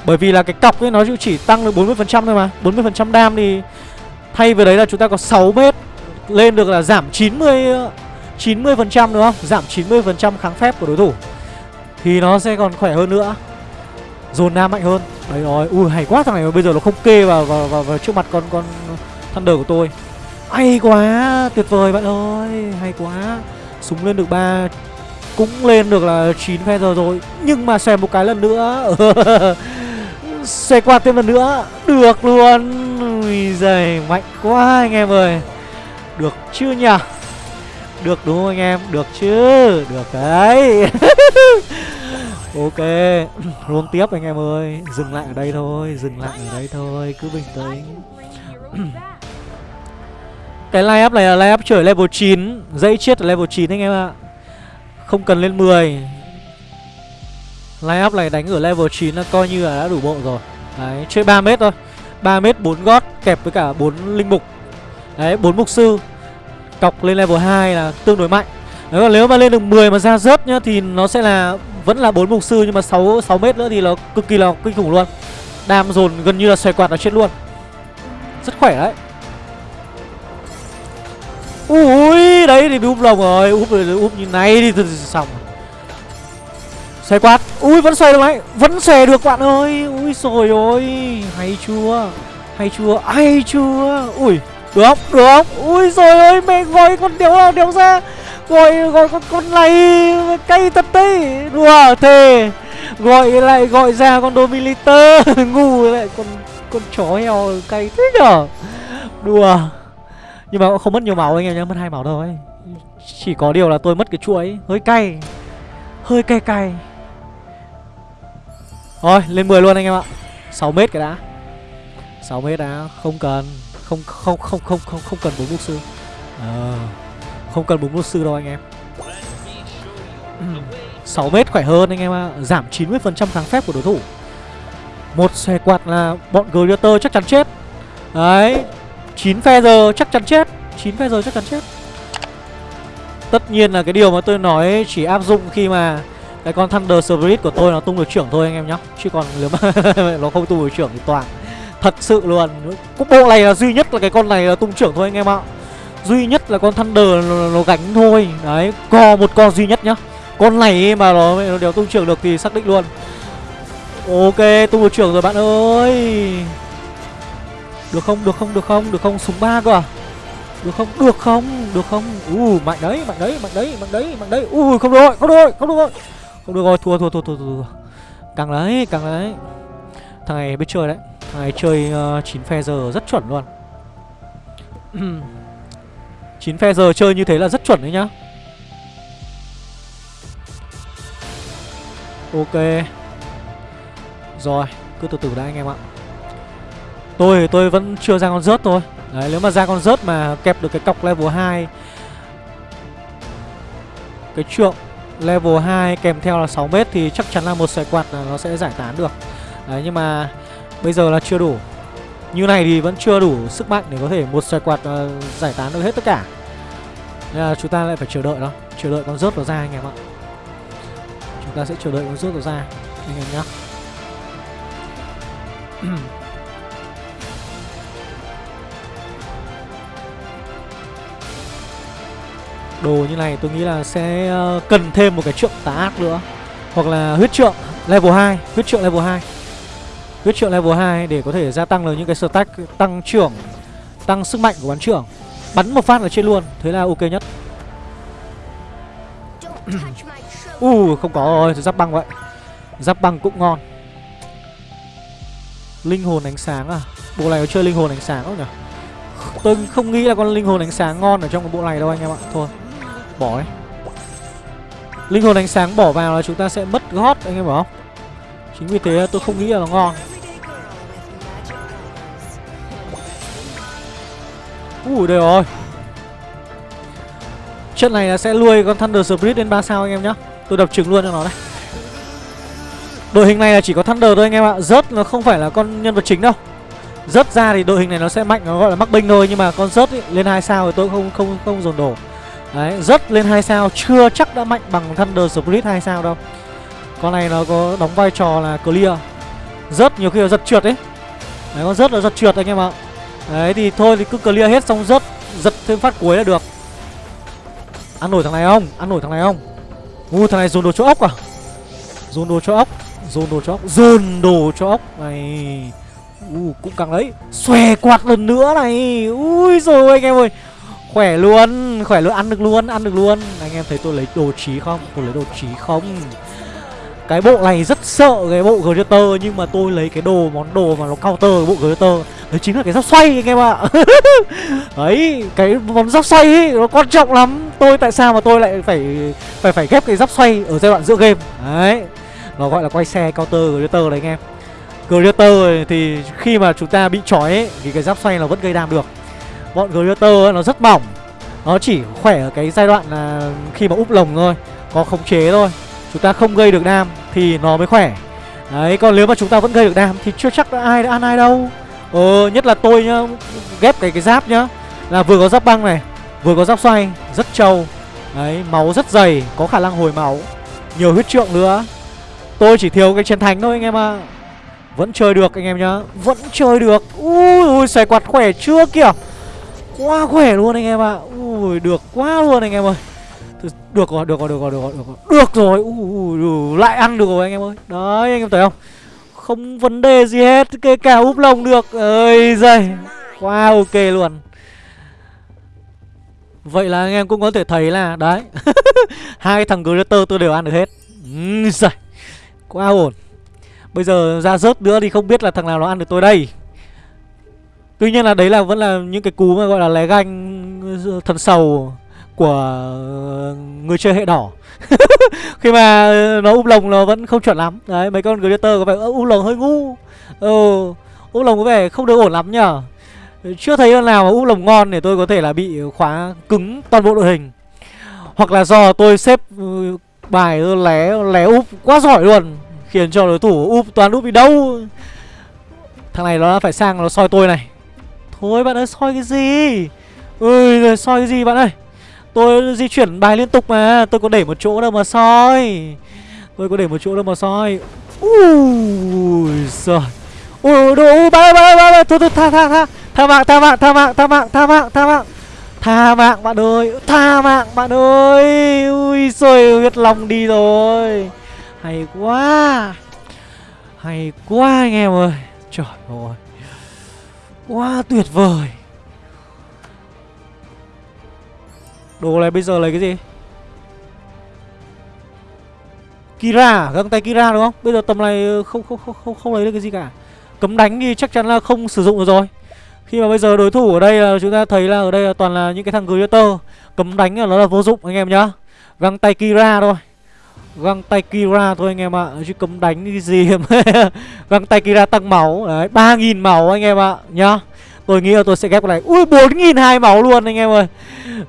bởi vì là cái cọc ấy nó chỉ tăng được 40% thôi mà. 40% đam thì Thay vào đấy là chúng ta có 6 mét Lên được là giảm 90 90% đúng không? Giảm 90% kháng phép của đối thủ. Thì nó sẽ còn khỏe hơn nữa. Dồn nam mạnh hơn. Đấy rồi, ui hay quá thằng này bây giờ nó không kê vào, vào, vào, vào trước mặt con con Thunder của tôi. Hay quá, tuyệt vời bạn ơi. Hay quá. Súng lên được 3 Cũng lên được là 9 feather rồi. Nhưng mà xem một cái lần nữa. Xoay qua thêm lần nữa. Được luôn. Ui giời, mạnh quá anh em ơi. Được chưa nhỉ? Được đúng không anh em? Được chứ. Được đấy. Ok. Roll tiếp anh em ơi. Dừng lại ở đây thôi. Dừng lại ở đây thôi. Cứ bình tĩnh. Cái line up này là line up trở level 9 Dãy chết ở level 9 anh em ạ. Không cần lên 10 Line up này đánh ở level 9 là coi như là đã đủ bộ rồi. Đấy, chơi 3 mét thôi. 3 mét 4 gót kẹp với cả 4 linh mục. Đấy, 4 mục sư. Cọc lên level 2 là tương đối mạnh. Đấy, còn nếu mà lên được 10 mà ra rớt nhá Thì nó sẽ là vẫn là 4 mục sư Nhưng mà 6, 6 mét nữa thì nó cực kỳ là kinh khủng luôn. Đam dồn gần như là xoay quạt nó chết luôn. Rất khỏe đấy. Ui đấy thì bị úp lồng rồi. Úp úp như này thì xong xoay quát ui, vẫn xoay được đấy. Vẫn xòe được, bạn ơi. Ui rồi. Ôi hay chưa? Hay chưa? Hay chưa? Ui, được không? Được không? Ui rồi ơi, mẹ gọi con đéo nào đéo ra. Gọi gọi con con này cay thật đấy. Đùa thề. Gọi lại, gọi ra con Dominator. Ngu lại con con chó heo cay thế nhở? Đùa. Nhưng mà cũng không mất nhiều máu anh em nhá, mất hai máu thôi. Chỉ có điều là tôi mất cái chuỗi. Hơi cay. Hơi cay cay thôi lên 10 luôn anh em ạ. 6 mét cái đã. 6 mét đã không cần không không không không không không cần bốn mục sư. À, không cần bốn mục sư đâu anh em. 6 mét khỏe hơn anh em ạ giảm 90% kháng phép của đối thủ. Một xe quạt là bọn Greater chắc chắn chết. Đấy 9 phe giờ chắc chắn chết. 9 phe giờ chắc chắn chết. Tất nhiên là cái điều mà tôi nói chỉ áp dụng khi mà cái con Thunder Spirit của tôi nó tung được trưởng thôi anh em nhá. Chứ còn nếu mà nó không tung được trưởng thì toàn. Thật sự luôn. Cũng bộ này là duy nhất là cái con này là tung trưởng thôi anh em ạ. Duy nhất là con Thunder nó, nó gánh thôi. Đấy, co một con duy nhất nhá. Con này mà nó, nó đều tung trưởng được thì xác định luôn. Ok, tung được trưởng rồi bạn ơi. Được không, được không, được không, được không, súng ba cơ à? Được không? Được không? Được không? U uh, mạnh đấy, mạnh đấy, mạnh đấy, mạnh đấy, mạnh đấy. U uh, không được rồi, không được rồi, không được rồi. Không được rồi, thua thua thua thua thua. Càng đấy, càng đấy. Thằng này biết chơi đấy. Thằng này chơi ờ, uh, 9 phe giờ rất chuẩn luôn. 9 phe giờ chơi như thế là rất chuẩn đấy nhá. Ok. Rồi, cứ từ từ đã anh em ạ. Tôi tôi vẫn chưa ra con rớt thôi Đấy nếu mà ra con rớt mà kẹp được cái cọc level 2 Cái trượng level 2 kèm theo là 6 mét Thì chắc chắn là một xoài quạt là nó sẽ giải tán được. Đấy nhưng mà bây giờ là chưa đủ. Như này thì vẫn chưa đủ sức mạnh để có thể một xoài quạt uh, giải tán được hết tất cả. Nên là chúng ta lại phải chờ đợi nó Chờ đợi con rớt nó ra anh em ạ. Chúng ta sẽ chờ đợi con rớt nó ra Anh em nhá. Đồ như này tôi nghĩ là sẽ ờ, cần thêm một cái trượng tà ác nữa. Hoặc là huyết trượng level 2 Huyết trượng level 2 Huyết trượng level 2 để có thể gia tăng được những cái stack Tăng trưởng Tăng sức mạnh của bắn trưởng. Bắn một phát là trên luôn Thế là ok nhất. U uh, không có rồi Giáp băng vậy. Giáp băng cũng ngon. Linh hồn ánh sáng à? Bộ này có chơi linh hồn ánh sáng không nhỉ? Tôi không nghĩ là con linh hồn ánh sáng ngon ở trong cái bộ này đâu anh em ạ. Thôi Bỏ ấy. Linh hồn ánh sáng bỏ vào là chúng ta sẽ mất gót anh em bảo không? Chính vì thế tôi không nghĩ là nó ngon. Ui đây rồi. Trận này là sẽ nuôi con Thunder Spirit lên 3 sao anh em nhá. Tôi đập trứng luôn cho nó đây Đội hình này là chỉ có Thunder thôi anh em ạ. Rớt nó không phải là con nhân vật chính đâu. Rớt ra thì đội hình này nó sẽ mạnh Nó gọi là mắc binh thôi. Nhưng mà con rớt ý, lên 2 sao thì tôi không không không dồn đổ. Đấy, rất lên 2 sao Chưa chắc đã mạnh bằng Thunder Split 2 sao đâu. Con này nó có đóng vai trò là clear. Rất nhiều khi nó giật trượt ấy. Đấy, con rất là giật trượt anh em ạ. Đấy, thì thôi thì cứ clear hết xong rớt Giật thêm phát cuối là được. Ăn nổi thằng này không? Ăn nổi thằng này không? U thằng này dồn đồ cho ốc à? Dồn đồ cho ốc Dồn đồ cho ốc Dồn đồ cho ốc. Này U cũng càng đấy. Xòe quạt lần nữa này. Ui rồi anh em ơi. Khỏe luôn, khỏe luôn, ăn được luôn, ăn được luôn. Anh em thấy tôi lấy đồ trí không? Tôi lấy đồ trí không? Cái bộ này rất sợ cái bộ Greater Nhưng mà tôi lấy cái đồ, món đồ mà nó counter cái bộ Greater Đấy chính là cái giáp xoay anh em ạ. Đấy, cái món giáp xoay ấy, nó quan trọng lắm. Tôi tại sao mà tôi lại phải phải phải ghép cái giáp xoay ở giai đoạn giữa game? Đấy, nó gọi là quay xe counter Greater đấy anh em. Greater thì khi mà chúng ta bị trói ấy, thì cái giáp xoay nó vẫn gây đam được. Bọn Greater nó rất mỏng. Nó chỉ khỏe ở cái giai đoạn là khi mà úp lồng thôi, Có khống chế thôi. Chúng ta không gây được đam thì nó mới khỏe. Đấy, còn nếu mà chúng ta vẫn gây được đam thì chưa chắc đã ai đã ăn ai đâu. Ờ nhất là tôi nhá, Ghép cái cái giáp nhá. Là vừa có giáp băng này, Vừa có giáp xoay, Rất trâu. Đấy, máu rất dày, Có khả năng hồi máu. Nhiều huyết trượng nữa. Tôi chỉ thiếu cái chiến thánh thôi anh em ạ. À. Vẫn chơi được anh em nhá, Vẫn chơi được. Ui ui, xoay quạt khỏe chưa kìa. Quá khỏe luôn anh em ạ. À. ui được quá luôn anh em ơi. Được rồi được rồi được rồi được rồi được rồi. Được rồi. Ui, ui, lại ăn được rồi anh em ơi. Đấy anh em thấy không? Không vấn đề gì hết kể cả úp lồng được. Ơi giời quá ok luôn. Vậy là anh em cũng có thể thấy là đấy hai thằng glitter tôi đều ăn được hết. Ừ, giời quá ổn. Bây giờ ra rớt nữa thì không biết là thằng nào nó ăn được tôi đây tuy nhiên là đấy là vẫn là những cái cú mà gọi là lé ganh ừ, thần sầu của ừ, người chơi hệ đỏ. Khi mà ừ, nó úp lồng nó vẫn không chuẩn lắm. Đấy, mấy con Greater có vẻ úp lồng hơi ngu. Ừ úp lồng có vẻ không được ổn lắm nhở chưa thấy con nào mà úp lồng ngon để tôi có thể là bị khóa cứng toàn bộ đội hình. Hoặc là do tôi xếp bài lé lé úp quá giỏi luôn, khiến cho đối thủ úp, toàn úp đi đâu. Thằng này nó phải sang, nó soi tôi này thôi bạn ơi soi cái gì? Ừ, ui soi cái gì bạn ơi? Tôi di chuyển bài liên tục mà Tôi có để một chỗ đâu mà soi. Tôi có để một chỗ đâu mà soi. Ui giời. Ui đồ bạn ơi bạn ơi, bạn ơi. Thôi thôi tha tha tha. Tha mạng tha mạng tha mạng tha mạng tha mạng tha mạng. Tha mạng bạn ơi. Tha mạng bạn ơi. Ui rồi huyết lòng đi rồi. Hay quá. Hay quá anh em ơi. Trời ơi. Quá tuyệt vời. Đồ này bây giờ lấy cái gì? Kira? À? Găng tay Kira đúng không? Bây giờ tầm này ờ, không không không không, không lấy được cái gì cả. Cấm đánh thì chắc chắn là không sử dụng được rồi. Khi mà bây giờ đối thủ ở đây là chúng ta thấy là ở đây là toàn là những cái thằng Greater. Cấm đánh là nó là vô dụng anh em nhá. Găng tay Kira thôi. Găng tay Kira thôi anh em ạ, Chứ cấm đánh cái gì Găng tay Kira tăng máu, Đấy 3.000 máu anh em ạ, Nhá. Tôi nghĩ là tôi sẽ ghép cái này Ui 4.000 hai máu luôn anh em ơi.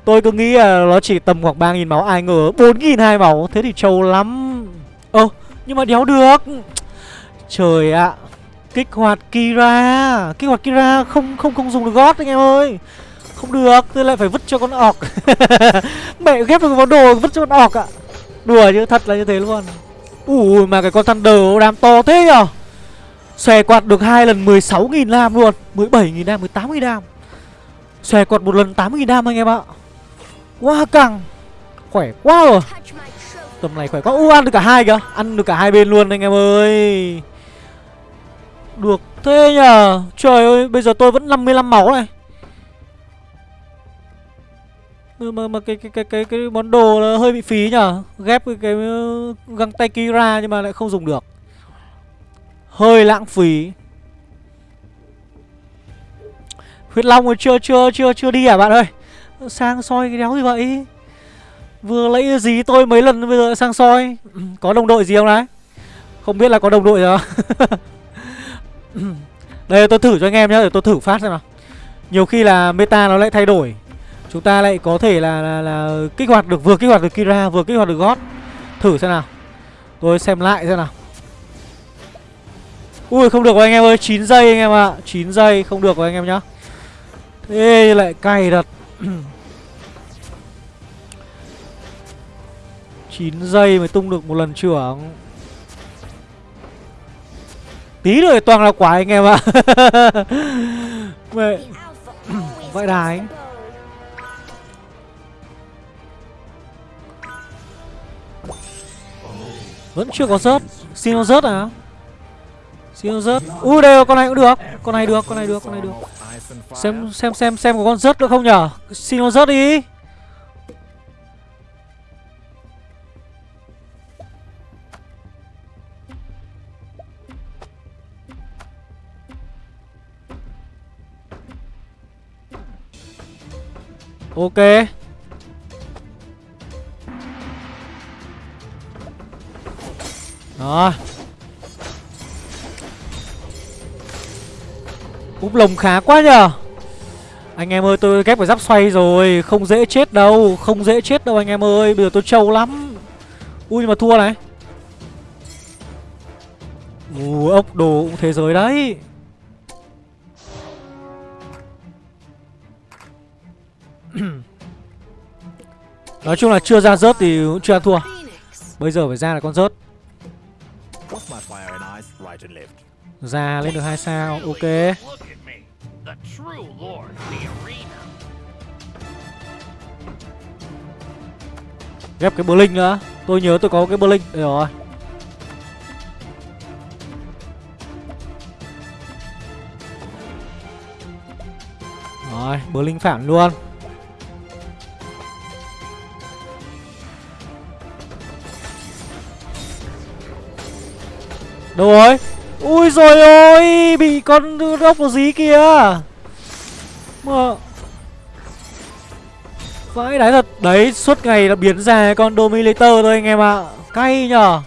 Tôi cứ nghĩ là nó chỉ tầm khoảng 3.000 máu, Ai ngờ 4.000 hai máu, Thế thì trâu lắm. Ơ, nhưng mà đéo được. Trời ạ à. Kích hoạt Kira, Kích hoạt Kira không không không dùng được gót anh em ơi. Không được, Tôi lại phải vứt cho con ọc. Mẹ ghép được vào đồ, vứt cho con ọc ạ. Đùa chứ thật là như thế luôn. Ui mà cái con Thunder đam to thế nhở? Xòe quạt được hai lần 16.000 lam luôn. 17.000 lam, 18.000 lam. Xòe quạt một lần 8.000 lam anh em ạ. Quá căng. Khỏe quá rồi. Tầm này khỏe quá. U ăn được cả hai kìa. Ăn được cả hai bên luôn anh em ơi. Được thế nhờ Trời ơi bây giờ tôi vẫn 55 máu này. Mà, mà cái, cái cái cái cái món đồ nó hơi bị phí nhở ghép cái, cái ờ, găng tay Kira nhưng mà lại không dùng được. Hơi lãng phí. Huyết Long rồi chưa chưa chưa chưa đi à bạn ơi? Sang soi cái đéo gì vậy? Vừa lấy gì tôi mấy lần bây giờ sang soi? Có đồng đội gì không đấy? Không biết là có đồng đội rồi Đây tôi thử cho anh em nhé Để tôi thử phát xem nào. Nhiều khi là meta nó lại thay đổi. Chúng ta lại có thể là, là, là kích hoạt được Vừa kích hoạt được Kira vừa kích hoạt được God. Thử xem nào. Tôi xem lại xem nào. Ui không được rồi anh em ơi 9 giây anh em ạ. À. 9 giây không được rồi anh em nhá. Thế lại cay thật. 9 giây mới tung được một lần trưởng. Tí nữa toàn là quả anh em ạ. Mẹ. Vãi đái Vẫn chưa có rớt. Xin nó rớt à? Siêu rớt. Ui đây con này cũng được. Con này được, con này được, con này được. Xem xem xem xem có con rớt nữa không nhở? Xin nó rớt đi. Ok. Đó. Úp lồng khá quá nhờ. Anh em ơi, tôi ghép phải giáp xoay rồi, Không dễ chết đâu, Không dễ chết đâu anh em ơi, Bây giờ tôi trâu lắm. Ui, nhưng mà thua này. Ù ốc đồ cũng thế giới đấy. Nói chung là chưa ra rớt thì cũng chưa thua. Bây giờ phải ra là con rớt. Ra lên được hai sao Ok. Ghép cái Blink nữa. Tôi nhớ tôi có cái Blink Đây rồi Rồi Blink phản luôn Đâu rồi? Ui rồi ôi Bị con ốc nó dí kìa. Mà Vãi đái thật. Đấy suốt ngày là biến ra con Dominator thôi anh em ạ. À. Cay nhở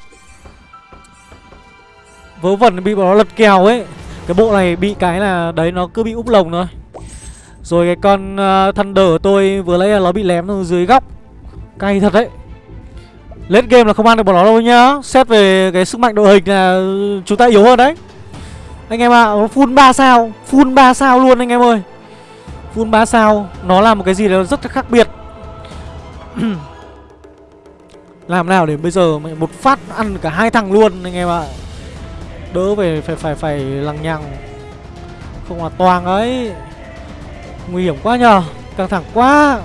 Vớ vẩn bị nó lật kèo ấy. Cái bộ này bị cái là Đấy nó cứ bị úp lồng thôi. Rồi cái con uh, Thunder của tôi Vừa lấy là nó bị lém dưới góc. Cay thật đấy lên game là không ăn được bọn nó đâu nhá. Xét về cái sức mạnh đội hình là Chúng ta yếu hơn đấy. Anh em ạ à, Full 3 sao Full 3 sao luôn anh em ơi. Full 3 sao Nó là một cái gì đó rất là khác biệt. Làm nào để bây giờ một phát ăn cả hai thằng luôn anh em ạ. À. Đỡ về phải phải phải lằng nhằng. Không là toàn ấy. Nguy hiểm quá nhờ Căng thẳng quá.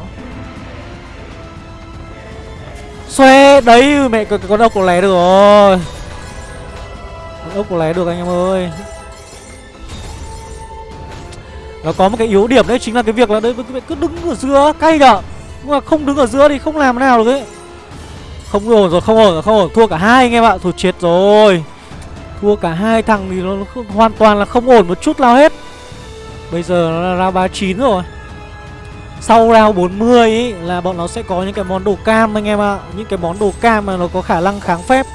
Xoe Đấy mẹ con, con ốc có lé được rồi. Con ốc có lé được anh em ơi. Nó có một cái yếu điểm đấy chính là cái việc là đấy cứ đứng ở giữa cay nhở? Nhưng mà không đứng ở giữa thì không làm nào được ấy. Không ổn rồi không ổn rồi không ổn. Thua cả hai anh em ạ Thôi chết rồi. Thua cả hai thằng thì nó hoàn toàn là không ổn một chút nào hết. Bây giờ nó là round 39 rồi sau round 40 ý, là bọn nó sẽ có những cái món đồ cam anh em ạ. Những cái món đồ cam mà nó có khả năng kháng phép.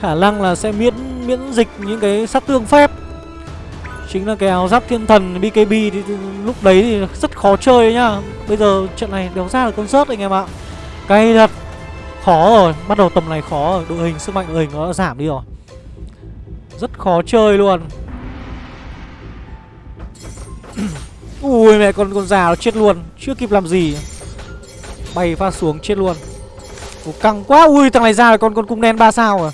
Khả năng là sẽ miễn miễn dịch những cái sát thương phép. Chính là cái áo giáp thiên thần BKB thì, thì lúc đấy thì rất khó chơi nhá. Bây giờ trận này đéo ra được con rớt anh em ạ. Cay thật. Khó rồi, bắt đầu tầm này khó rồi. Đội hình, sức mạnh đội hình nó đã giảm đi rồi. Rất khó chơi luôn. Ui mẹ con con già nó chết luôn. Chưa kịp làm gì. Bay phát xuống chết luôn. Ủa, Căng quá. Ui thằng này ra rồi. Con con cung đen 3 sao à?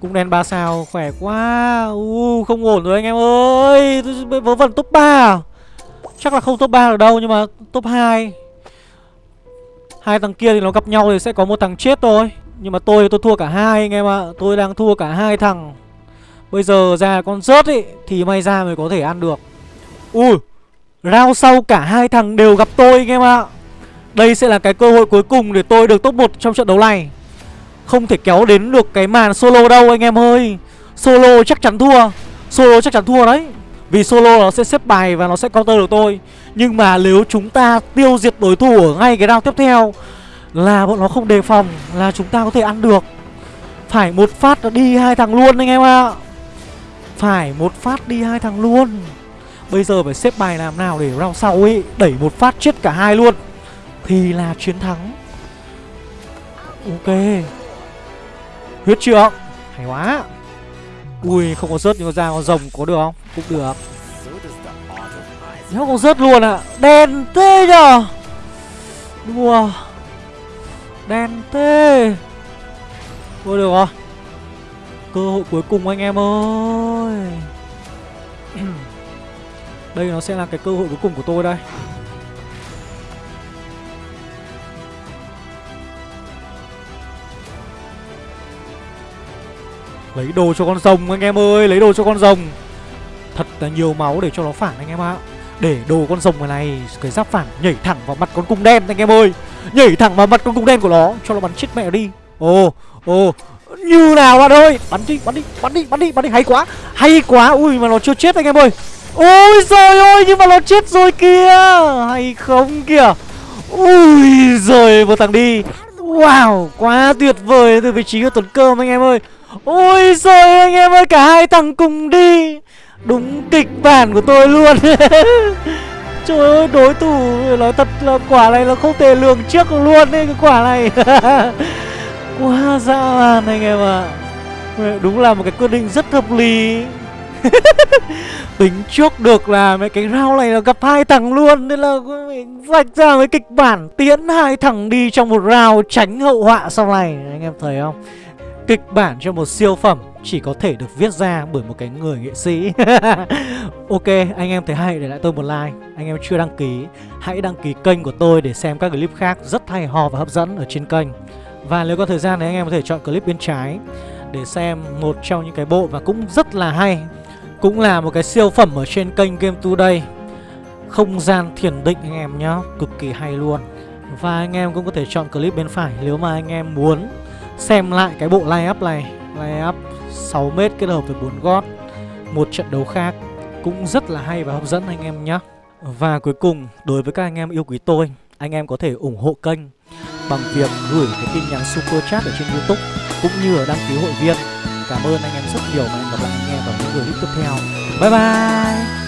Cung đen 3 sao khỏe quá. U không ổn rồi anh em ơi. Vớ vẩn top 3 à Chắc là không top 3 được đâu nhưng mà top 2 Hai thằng kia thì nó gặp nhau thì sẽ có một thằng chết thôi. Nhưng mà tôi tôi thua cả hai anh em ạ. À. Tôi đang thua cả hai thằng. Bây giờ ra con rớt ý Thì may ra mới có thể ăn được. Ui. Round sau cả hai thằng đều gặp tôi anh em ạ? Đây sẽ là cái cơ hội cuối cùng để tôi được top 1 trong trận đấu này. Không thể kéo đến được cái màn solo đâu, anh em ơi. Solo chắc chắn thua. Solo chắc chắn thua đấy. Vì solo nó sẽ xếp bài và nó sẽ counter được tôi. Nhưng mà nếu chúng ta tiêu diệt đối thủ ở ngay cái round tiếp theo, Là bọn nó không đề phòng, Là chúng ta có thể ăn được. Phải một phát đi hai thằng luôn, anh em ạ. Phải một phát đi hai thằng luôn. Bây giờ phải xếp bài làm nào để round sau ấy Đẩy một phát chết cả hai luôn. Thì là chiến thắng. Ok. Huyết trượng Hay quá. Ui, không có rớt nhưng mà ra con rồng có được không? Cũng được. Nó không rớt luôn ạ. À. Đen tê nhở Đùa. Đen tê Thôi được rồi. Cơ hội cuối cùng anh em ơi. Đây nó sẽ là cái cơ hội cuối cùng của tôi đây. Lấy đồ cho con rồng anh em ơi, Lấy đồ cho con rồng. Thật là nhiều máu để cho nó phản anh em ạ. Để đồ con rồng này Cái giáp phản nhảy thẳng vào mặt con cung đen anh em ơi. Nhảy thẳng vào mặt con cung đen của nó, Cho nó bắn chết mẹ đi. Ồ ồ, Như nào bạn ơi. Bắn đi bắn đi bắn đi bắn đi bắn đi. Hay quá Hay quá. Ui, mà nó chưa chết anh em ơi. Ôi trời ơi, nhưng mà nó chết rồi kìa. Hay không kìa. Ui rồi một thằng đi. Wow, quá tuyệt vời. Từ vị trí của Tuấn Cơm anh em ơi. Ôi rồi anh em ơi, cả hai thằng cùng đi. Đúng kịch bản của tôi luôn. Trời ơi, đối thủ, nói thật là quả này là không thể lường trước luôn đấy cái quả này. Quá dã man anh em ạ. À. Đúng là một cái quyết định rất hợp lý. Tính trước được là mấy cái round này là gặp hai thằng luôn, Nên là vạch ra mấy kịch bản Tiến hai thằng đi trong một round Tránh hậu họa sau này. Anh em thấy không? Kịch bản cho một siêu phẩm Chỉ có thể được viết ra bởi một cái người nghệ sĩ. Ok, anh em thấy hay, để lại tôi một like. Anh em chưa đăng ký, Hãy đăng ký kênh của tôi để xem các clip khác Rất hay ho và hấp dẫn ở trên kênh. Và nếu có thời gian thì anh em có thể chọn clip bên trái Để xem một trong những cái bộ và cũng rất là hay. Cũng là một cái siêu phẩm ở trên kênh Game Today. Không gian thiền định anh em nhá, Cực kỳ hay luôn. Và anh em cũng có thể chọn clip bên phải Nếu mà anh em muốn xem lại cái bộ line up này. Line up 6m kết hợp với 4 gót, Một trận đấu khác Cũng rất là hay và hấp dẫn anh em nhé Và cuối cùng, đối với các anh em yêu quý tôi, Anh em có thể ủng hộ kênh Bằng việc gửi cái tin nhắn super chat ở trên youtube Cũng như ở đăng ký hội viên. Cảm ơn anh em rất nhiều và hẹn gặp lại anh em vào những video tiếp theo. Bye bye!